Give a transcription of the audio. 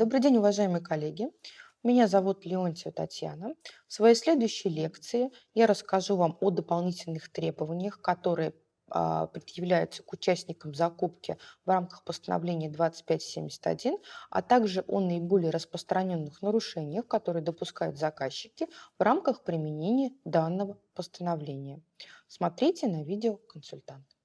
Добрый день, уважаемые коллеги. Меня зовут Леонтьева Татьяна. В своей следующей лекции я расскажу вам о дополнительных требованиях, которые а, предъявляются к участникам закупки в рамках постановления 2571, а также о наиболее распространенных нарушениях, которые допускают заказчики в рамках применения данного постановления. Смотрите на видео консультанта.